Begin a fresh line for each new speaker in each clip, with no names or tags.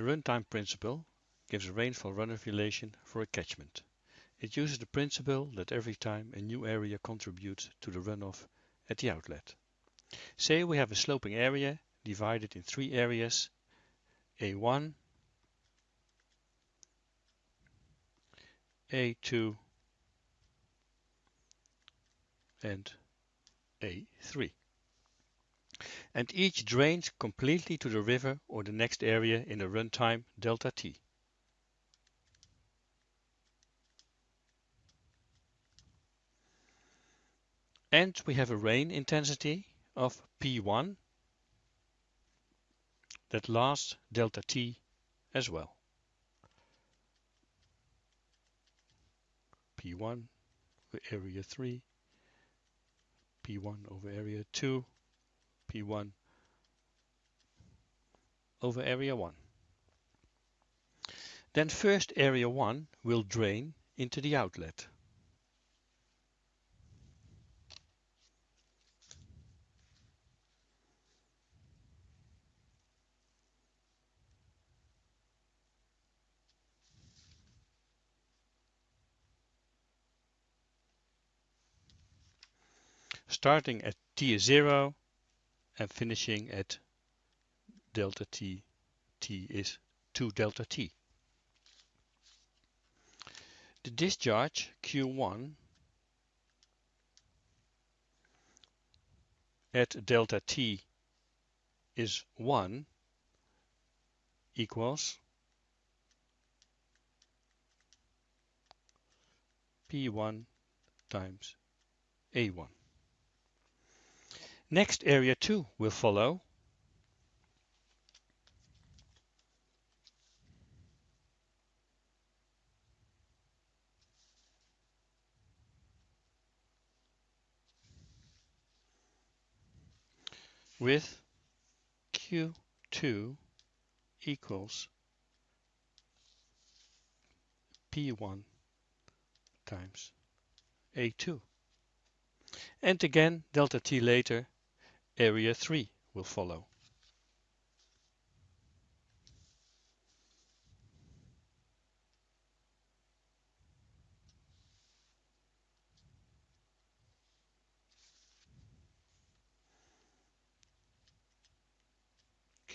The runtime principle gives a rainfall runoff relation for a catchment. It uses the principle that every time a new area contributes to the runoff at the outlet. Say we have a sloping area divided in three areas A1, A2 and A3 and each drains completely to the river or the next area in a runtime delta t. And we have a rain intensity of P1 that lasts delta t as well. P1 over area 3, P1 over area 2, P1 over area 1. Then first area 1 will drain into the outlet. starting at t is 0 and finishing at delta t, t is 2 delta t. The discharge Q1 at delta t is 1 equals P1 times A1. Next area 2 will follow. with Q2 equals P1 times A2. And again delta T later Area 3 will follow.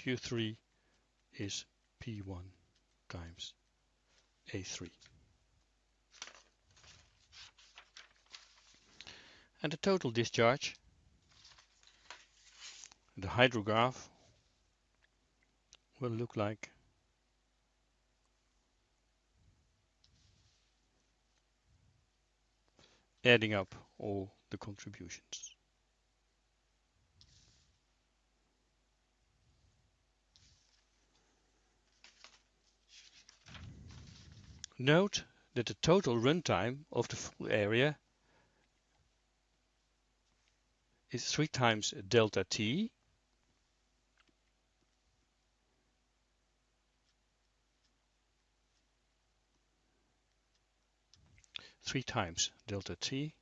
Q3 is P1 times A3. And the total discharge the hydrograph will look like adding up all the contributions. Note that the total runtime of the full area is 3 times delta t three times delta t,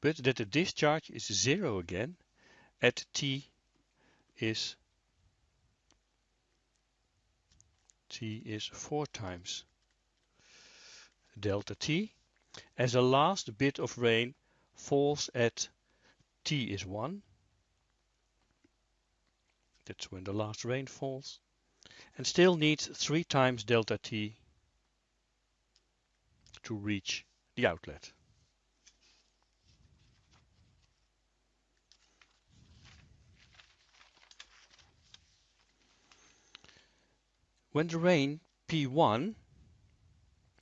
but that the discharge is zero again at t is t is four times delta t. As the last bit of rain falls at t is 1 that's when the last rain falls and still needs 3 times delta t to reach the outlet. When the rain P1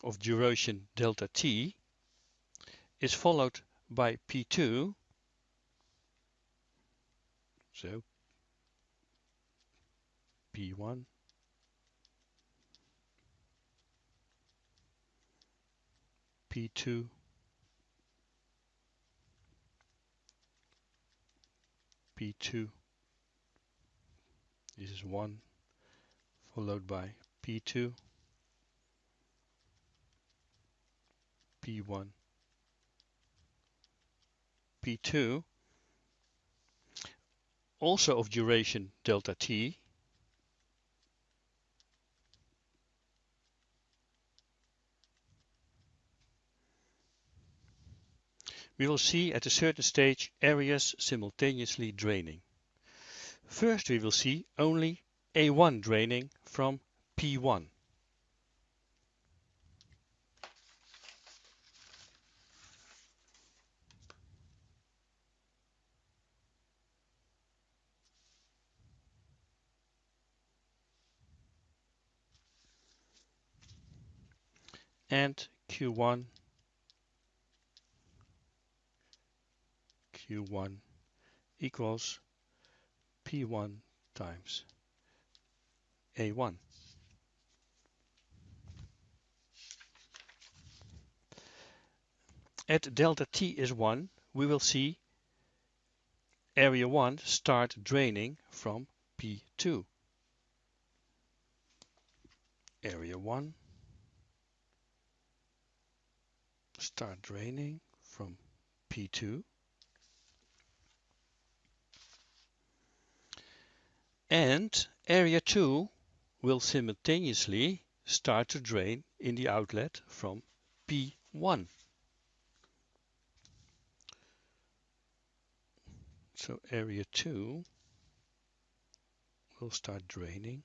of duration delta t is followed by P2, so P1 P2 P2 this is 1 followed by P2 P1 P2 also of duration delta t we will see at a certain stage areas simultaneously draining. First we will see only A1 draining from P1. and Q1 Q1 equals P1 times A1. At delta T is 1, we will see area 1 start draining from P2. Area 1 start draining from P2 and area 2 will simultaneously start to drain in the outlet from P1. So area 2 will start draining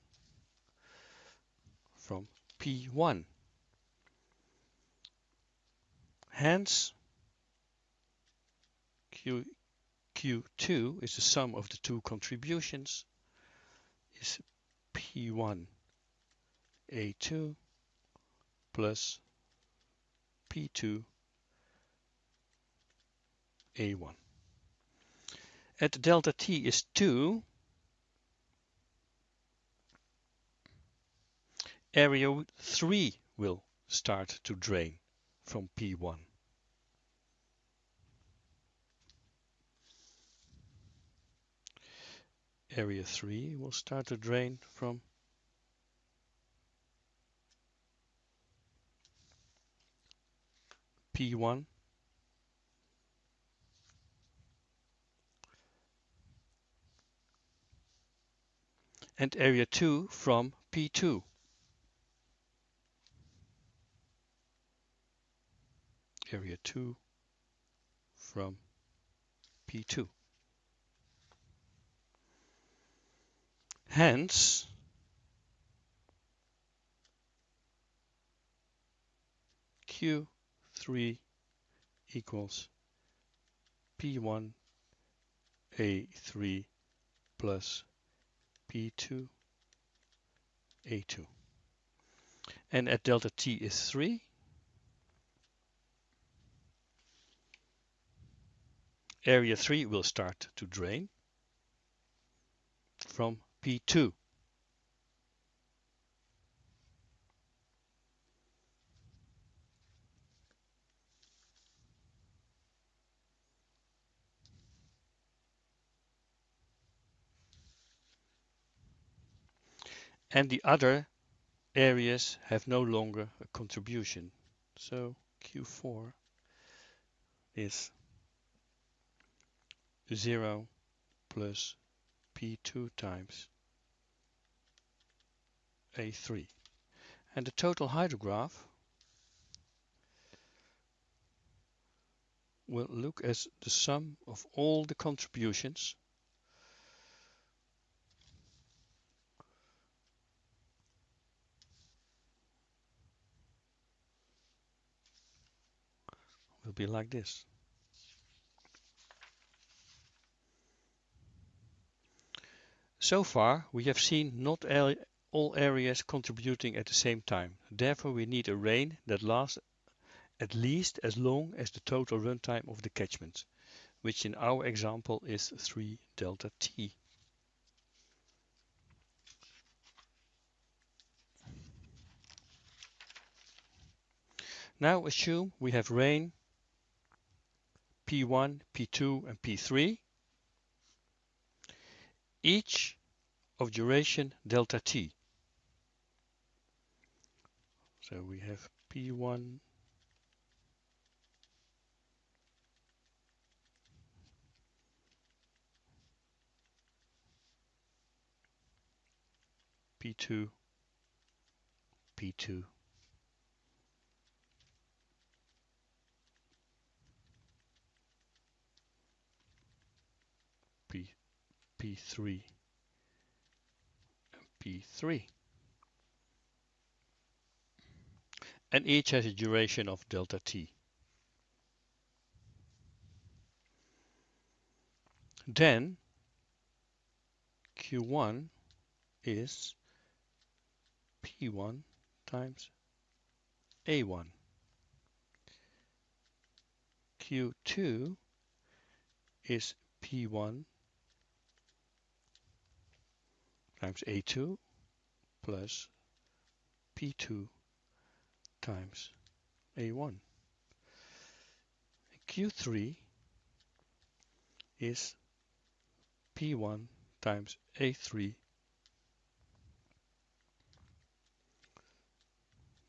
from P1. Hence, Q, Q2 is the sum of the two contributions is P1 A2 plus P2 A1. At delta T is 2, area 3 will start to drain from P1. Area 3 will start to drain from P1 and area 2 from P2. area 2 from P2. Hence, Q3 equals P1 A3 plus P2 A2. And at delta T is 3, area 3 will start to drain from P2. And the other areas have no longer a contribution. So Q4 is 0 plus P2 times A3. And the total hydrograph will look as the sum of all the contributions will be like this. So far, we have seen not all areas contributing at the same time. Therefore, we need a rain that lasts at least as long as the total runtime of the catchment, which in our example is 3 delta t. Now assume we have rain P1, P2 and P3 each of duration delta t. So we have P1 P2 P2 P P3 P3. And each has a duration of delta t. Then Q1 is P1 times A1. Q2 is P1 times A2 plus P2 times A1. Q3 is P1 times A3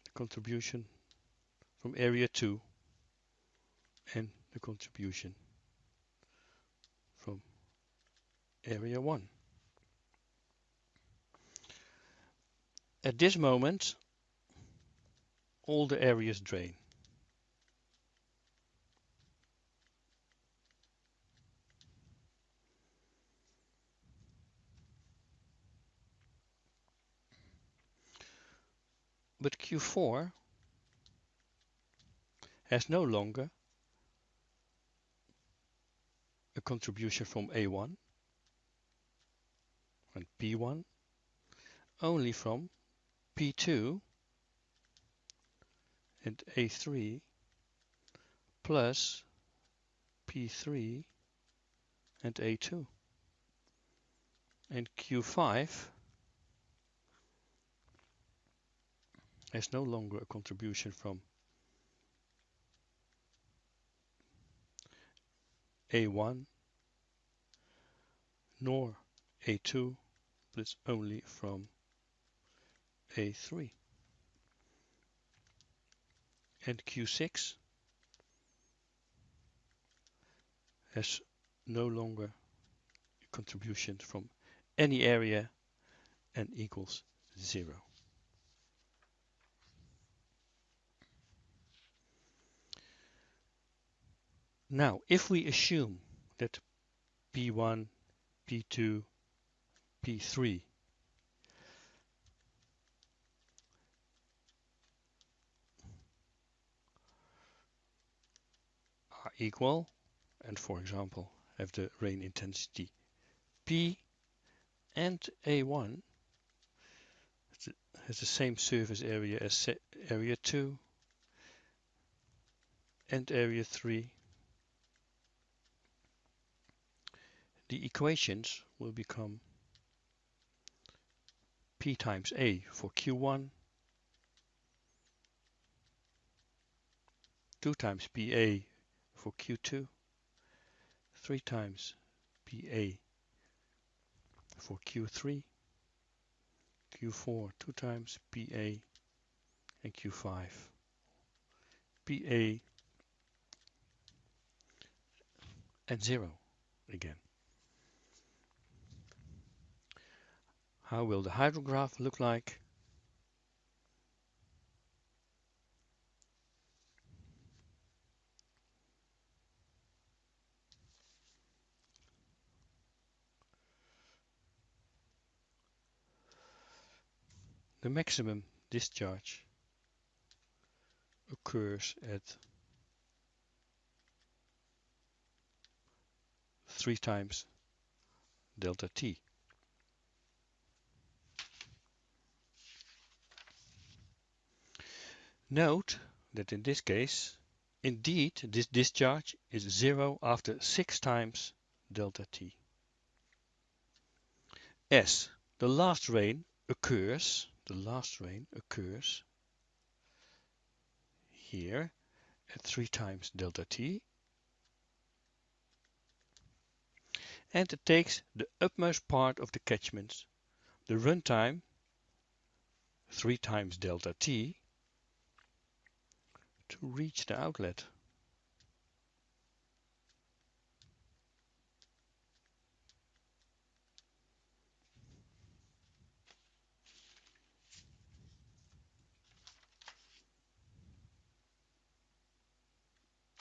the contribution from area 2 and the contribution from area 1. At this moment all the areas drain. But Q4 has no longer a contribution from A1 and P1, only from P2 and A3 plus P3 and A2. And Q5 has no longer a contribution from A1 nor A2 but it's only from A3 and Q6 has no longer contribution from any area and equals zero. Now, if we assume that P1, P2, P3 are equal and for example have the rain intensity P and A1 has the same surface area as area 2 and area 3 the equations will become P times A for Q1, 2 times PA for Q2, 3 times PA for Q3, Q4 2 times PA and Q5 PA and 0 again. How will the hydrograph look like? Maximum discharge occurs at three times delta t. Note that in this case, indeed this discharge is zero after six times delta t. As the last rain occurs, the last rain occurs here at three times delta t and it takes the upmost part of the catchment, the runtime 3 times delta t to reach the outlet.